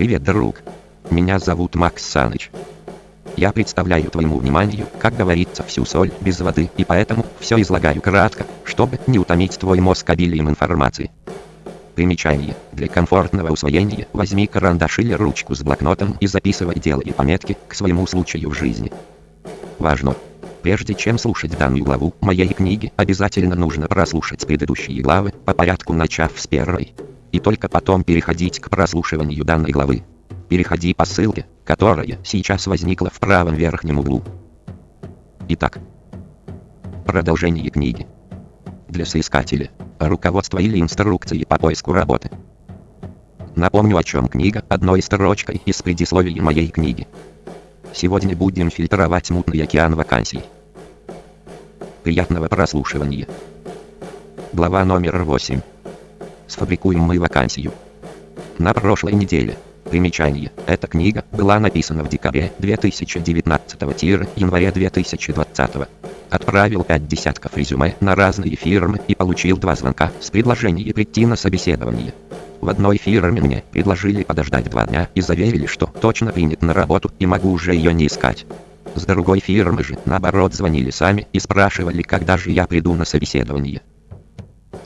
Привет, друг. Меня зовут Макс Саныч. Я представляю твоему вниманию, как говорится, всю соль без воды, и поэтому все излагаю кратко, чтобы не утомить твой мозг обилием информации. Примечание. Для комфортного усвоения возьми карандаш или ручку с блокнотом и записывай делай пометки к своему случаю в жизни. Важно! Прежде чем слушать данную главу моей книги, обязательно нужно прослушать предыдущие главы, по порядку начав с первой. И только потом переходить к прослушиванию данной главы. Переходи по ссылке, которая сейчас возникла в правом верхнем углу. Итак. Продолжение книги. Для соискателя. Руководство или инструкции по поиску работы. Напомню о чем книга одной строчкой из предисловия моей книги. Сегодня будем фильтровать мутный океан вакансий. Приятного прослушивания. Глава номер 8. Сфабрикуем мы вакансию. На прошлой неделе. Примечание. Эта книга была написана в декабре 2019-январе 2020. Отправил 5 десятков резюме на разные фирмы и получил два звонка с предложением прийти на собеседование. В одной фирме мне предложили подождать два дня и заверили, что точно принят на работу и могу уже ее не искать. С другой фирмы же, наоборот, звонили сами и спрашивали, когда же я приду на собеседование.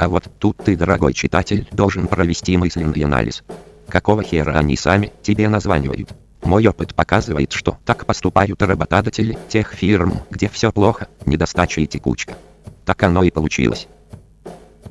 А вот тут ты, дорогой читатель, должен провести мысленный анализ. Какого хера они сами тебе названивают? Мой опыт показывает, что так поступают работодатели тех фирм, где все плохо, недостача и текучка. Так оно и получилось.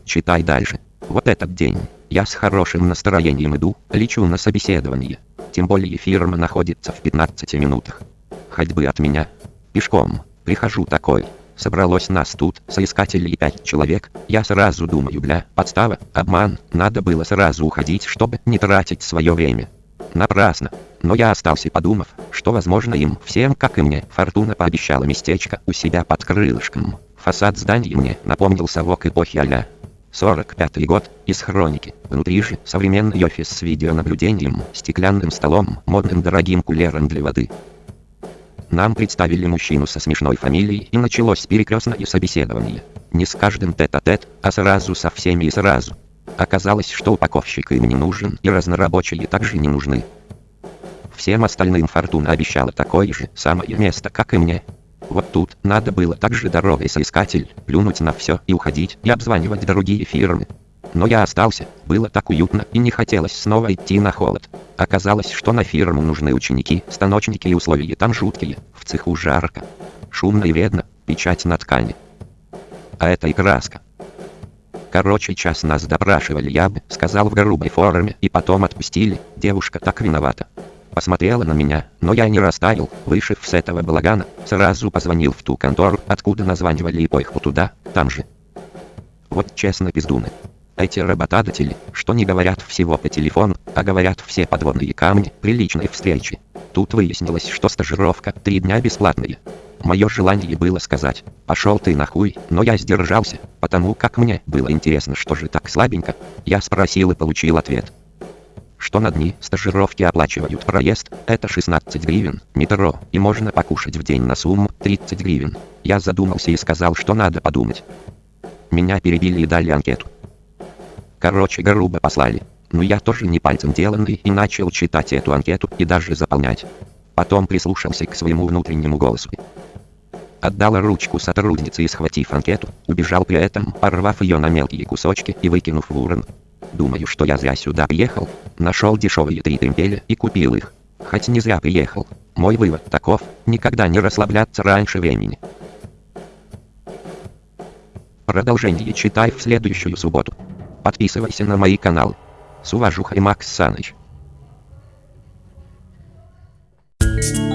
Читай дальше. Вот этот день. Я с хорошим настроением иду, лечу на собеседование. Тем более фирма находится в 15 минутах. Ходьбы от меня. Пешком. Прихожу такой. Собралось нас тут, соискателей пять человек. Я сразу думаю, бля, подстава, обман. Надо было сразу уходить, чтобы не тратить свое время. Напрасно. Но я остался подумав, что возможно им всем, как и мне, Фортуна пообещала местечко у себя под крылышком. Фасад здания мне напомнил совок эпохи а 45 год, из хроники. Внутри же современный офис с видеонаблюдением, стеклянным столом, модным дорогим кулером для воды. Нам представили мужчину со смешной фамилией и началось перекрестное собеседование. Не с каждым тет-а-тет, -тет, а сразу со всеми и сразу. Оказалось, что упаковщик им не нужен и разнорабочие также не нужны. Всем остальным Фортуна обещала такое же самое место, как и мне. Вот тут надо было также дорогой соискатель, плюнуть на все и уходить и обзванивать другие фирмы. Но я остался, было так уютно и не хотелось снова идти на холод. Оказалось, что на фирму нужны ученики, станочники и условия там жуткие, в цеху жарко. Шумно и вредно, печать на ткани. А это и краска. Короче, час нас допрашивали, я бы сказал в грубой форме, и потом отпустили, девушка так виновата посмотрела на меня, но я не растаял, вышив с этого балагана, сразу позвонил в ту контору, откуда названивали и поехал туда, там же. Вот честно пиздуны. Эти работодатели, что не говорят всего по телефону, а говорят все подводные камни при личной встрече. Тут выяснилось, что стажировка три дня бесплатная. Мое желание было сказать, пошел ты нахуй, но я сдержался, потому как мне было интересно, что же так слабенько. Я спросил и получил ответ что на дни стажировки оплачивают проезд, это 16 гривен, метро, и можно покушать в день на сумму 30 гривен. Я задумался и сказал, что надо подумать. Меня перебили и дали анкету. Короче, грубо послали. Но я тоже не пальцем деланный и начал читать эту анкету и даже заполнять. Потом прислушался к своему внутреннему голосу. Отдал ручку сотруднице и схватив анкету, убежал при этом, порвав ее на мелкие кусочки и выкинув в урну. Думаю, что я зря сюда приехал. Нашел дешевые три тремпеля и купил их. Хоть не зря приехал. Мой вывод таков, никогда не расслабляться раньше времени. Продолжение читай в следующую субботу. Подписывайся на мои каналы. С уважухой Макс Саныч. Thank you.